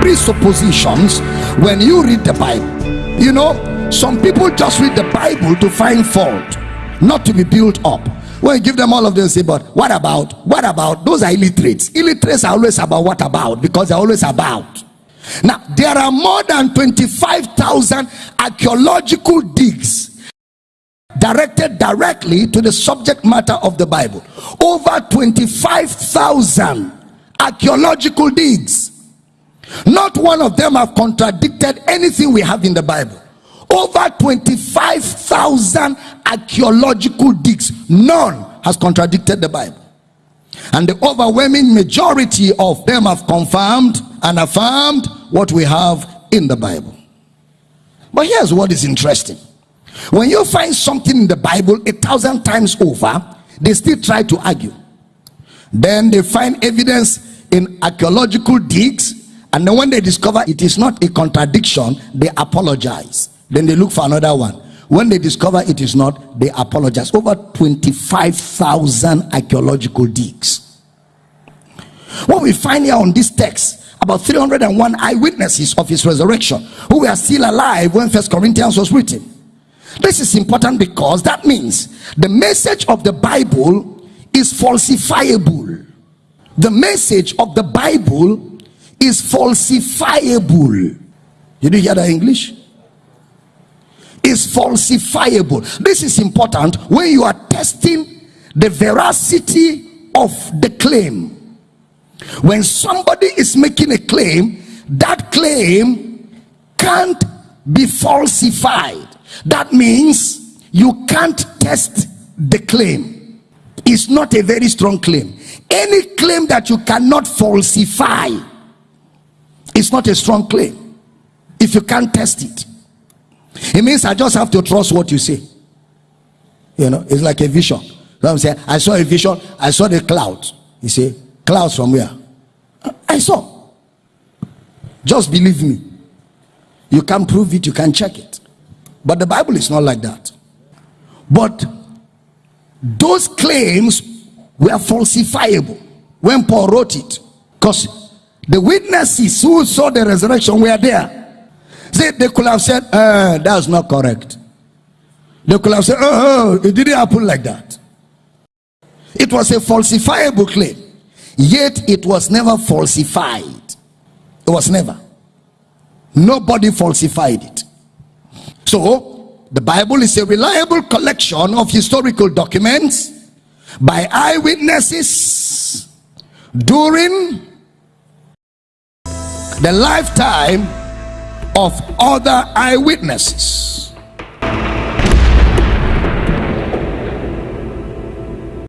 presuppositions when you read the Bible. You know, some people just read the Bible to find fault, not to be built up. When you give them all of them, say, but what about? What about? Those are illiterates. Illiterates are always about what about because they're always about. Now, there are more than 25,000 archaeological digs directed directly to the subject matter of the Bible. Over 25,000 archaeological digs. Not one of them have contradicted anything we have in the Bible. Over 25,000 archaeological digs. None has contradicted the Bible. And the overwhelming majority of them have confirmed and affirmed what we have in the Bible. But here's what is interesting. When you find something in the Bible a thousand times over, they still try to argue. Then they find evidence in archaeological digs and then when they discover it is not a contradiction they apologize. Then they look for another one. When they discover it is not they apologize. Over 25,000 archaeological digs. What we find here on this text about 301 eyewitnesses of his resurrection who were still alive when first corinthians was written this is important because that means the message of the bible is falsifiable the message of the bible is falsifiable. Did you hear that English? Is falsifiable. This is important when you are testing the veracity of the claim. When somebody is making a claim, that claim can't be falsified. That means you can't test the claim. It's not a very strong claim. Any claim that you cannot falsify it's not a strong claim if you can't test it. It means i just have to trust what you say. You know it's like a vision. So i'm saying? I saw a vision. I saw the cloud. You say clouds from where? I saw. Just believe me you can't prove it you can't check it but the bible is not like that but those claims were falsifiable when paul wrote it because the witnesses who saw the resurrection were there. See, they could have said, uh, that's not correct. They could have said, oh, oh, it didn't happen like that. It was a falsifiable claim. Yet it was never falsified. It was never. Nobody falsified it. So, the Bible is a reliable collection of historical documents by eyewitnesses during the lifetime of other eyewitnesses